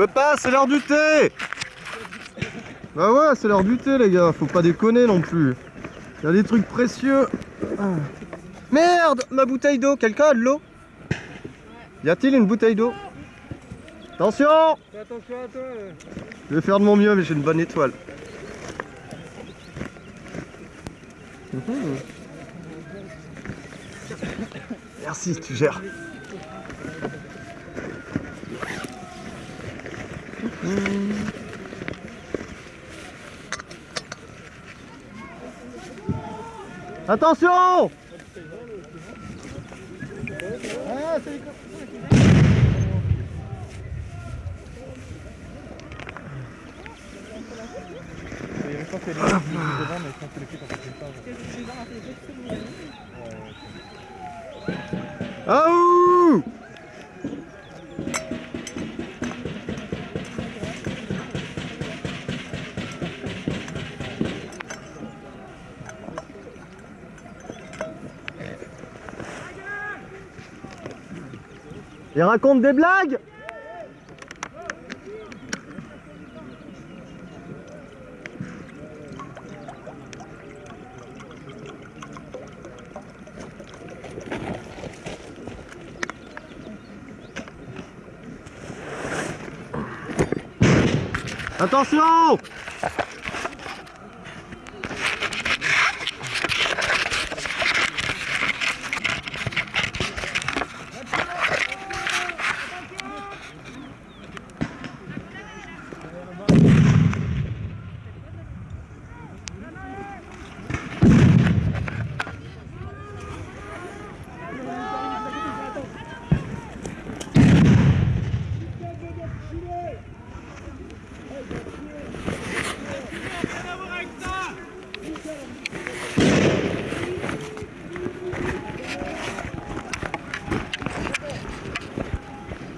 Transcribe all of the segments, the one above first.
Peux pas, c'est l'heure du thé Bah ouais, c'est l'heure du thé les gars, faut pas déconner non plus. Il y a des trucs précieux. Ah. Merde Ma bouteille d'eau, quelqu'un a de l'eau? Y a-t-il une bouteille d'eau? Attention Attention à toi Je vais faire de mon mieux mais j'ai une bonne étoile. Mhm. Merci, tu gères. Attention Ah Il raconte des blagues. Attention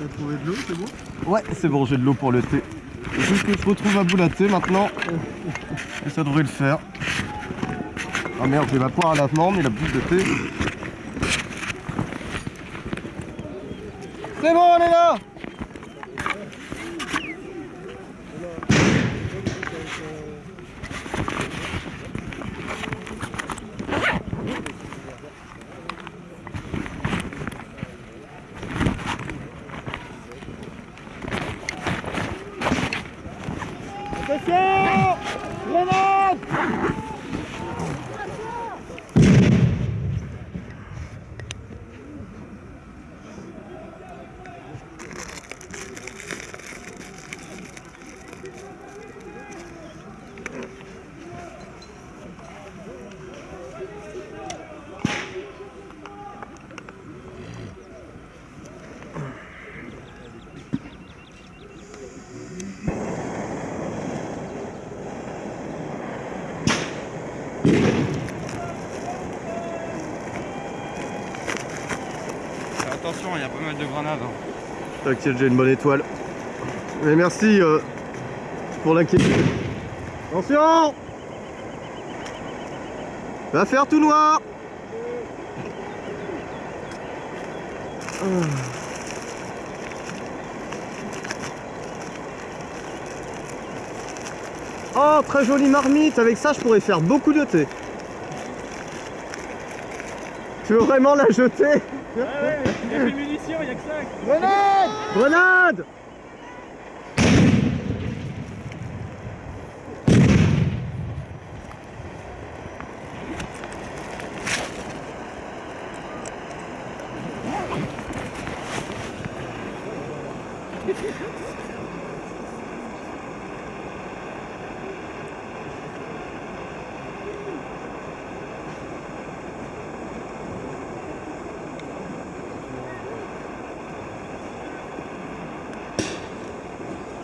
T'as trouvé de l'eau, c'est bon Ouais, c'est bon, j'ai de l'eau pour le thé. Faut que je retrouve à bout la thé maintenant. Et ça devrait le faire. Ah merde, j'ai ma poire à lavement, mais la bouche de thé. C'est bon, on est là Attention Grenade Attention, il y a pas mal de grenades. hein. T'inquiète, j'ai une bonne étoile. Mais merci euh, pour l'inquiétude. Attention Va faire tout noir Oh, très jolie marmite. Avec ça, je pourrais faire beaucoup de thé. Tu veux vraiment la jeter. Ouais, ouais, il y a plus de munitions, il y a que ça. Grenade! Grenade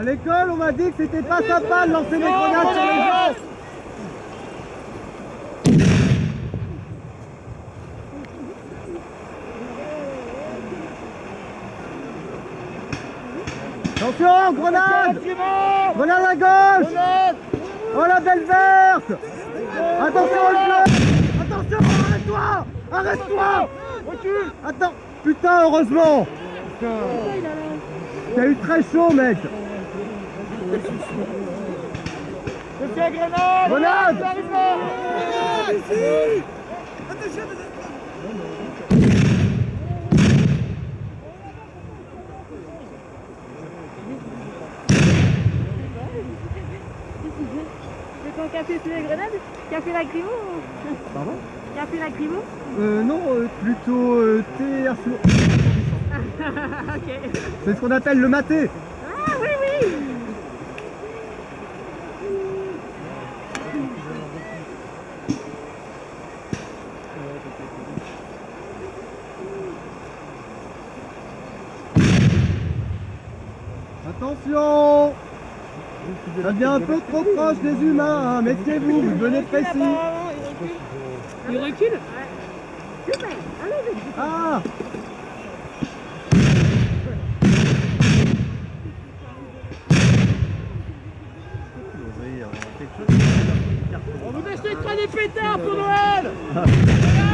À l'école, on m'a dit que c'était pas sympa de lancer des grenades sur les gens. Attention, grenade Grenade à gauche Oh la belle verte Attention bleu Attention, arrête-toi Arrête-toi Attends Putain, heureusement T'as eu très chaud, mec Grenade C'est ton café sous les grenades Café lacrymo ou... Pardon Café lacrymo Euh, non, euh, plutôt euh, thé à flot. Ok. C'est ce qu'on appelle le maté. Ah oui, oui Attention Ça devient un peu trop proche des humains, hein. méfiez-vous, vous devenez précis. Il recule. Super Allez, vite Ah. On vous achète pas des pétards pour Noël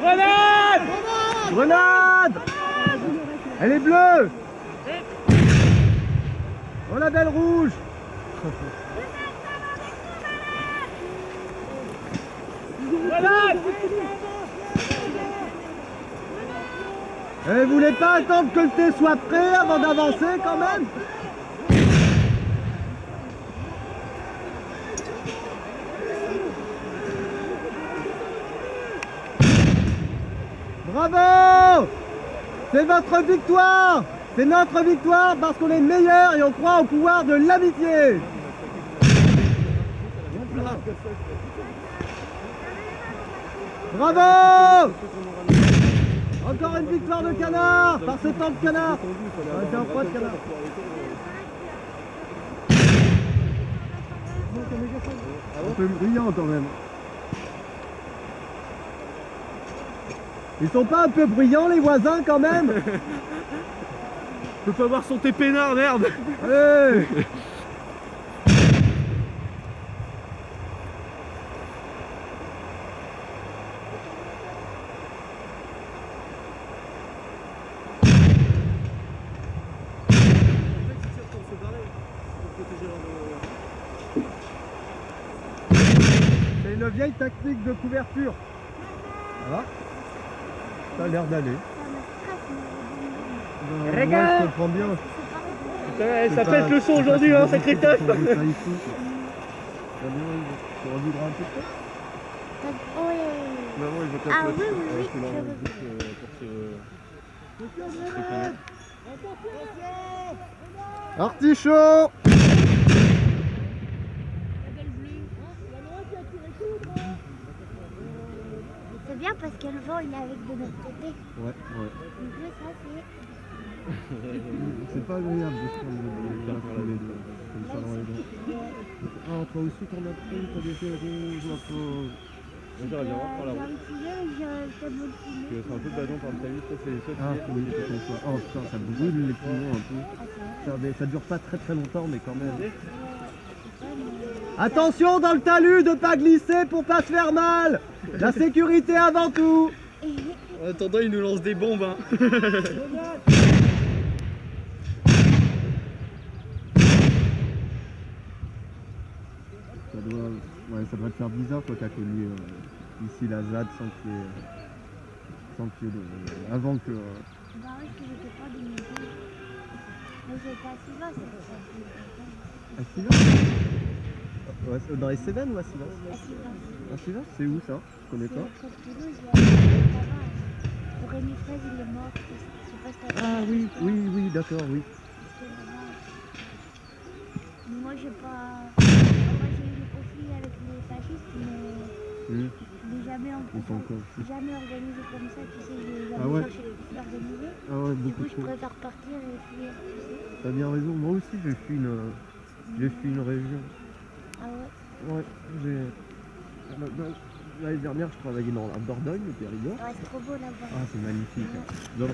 Grenade Grenade! Elle est bleue! Oh la belle rouge! Grenade Eh, vous voulez pas attendre que le thé soit prêt avant d'avancer quand même? Bravo! C'est votre victoire! C'est notre victoire parce qu'on est meilleur et on croit au pouvoir de l'amitié! Bravo! Encore une victoire de canard par ce temps de canard. C'est un froid de canard. Un peu bruyant quand même Ils sont pas un peu bruyants les voisins quand même Je peux pas voir son thé peinard, merde Hey C'est une vieille tactique de couverture. Voilà. Ça a l'air d'aller. Je comprends bien. Ça pète le son aujourd'hui, hein, sacré difficile teuf. pour vous, ça, ici. Ça va bien, tu revivras un peu de temps Oui Maman, il veut Ah oui, oui, oui, tu leur je veux indiques, euh, pour se... Artichaut C'est bien parce que le vent il est avec de notre côté. Ouais, ouais. Donc là, ça c'est. C'est pas agréable de se prendre le les deux. Comme ça dans les dents. Ah, toi aussi t'en as pris, t'as des ma pauvre. Voir la route. Tu veux un peu de par ta vie, ça c'est ça. Ah, oui, c'est comme ça. Oh putain, ça brûle les poumons un peu. Ça dure pas très très longtemps, mais quand même. Attention dans le talus de pas glisser pour pas se faire mal. La sécurité avant tout. En attendant, il nous lance des bombes, hein. Ça doit, ouais, ça doit te faire bizarre toi qui as connu euh, ici la ZAD sans qu'il y ait, euh, sans qu'il y ait de- euh, avant que... euh, Bah oui, parce que j'étais pas de mes Mais c'est Ouais, c'est dans les Cévennes ou à Sivas à Sivas. C'est où ça? Je connais pas. Rémi Fraise, il est mort. Je sais pas si t'as Ah oui, oui, oui, d'accord, oui. Mais moi, j'ai pas. Moi, j'ai eu des conflits avec les fascistes, mais mais jamais jamais, en- organisé comme ça, tu sais, j'ai jamais Ah ouais cherché l'organiser. Ah ouais, Du beaucoup coup, je préfère partir et fuir. T'as bien raison. Moi aussi, j'ai fui une, euh, j'ai fui une région. Ah ouais, Ouais, j'ai. L'année dernière, je travaillais dans la Dordogne, le Périgord. ouais c'est trop beau là-bas. Ah, c'est magnifique. Ouais.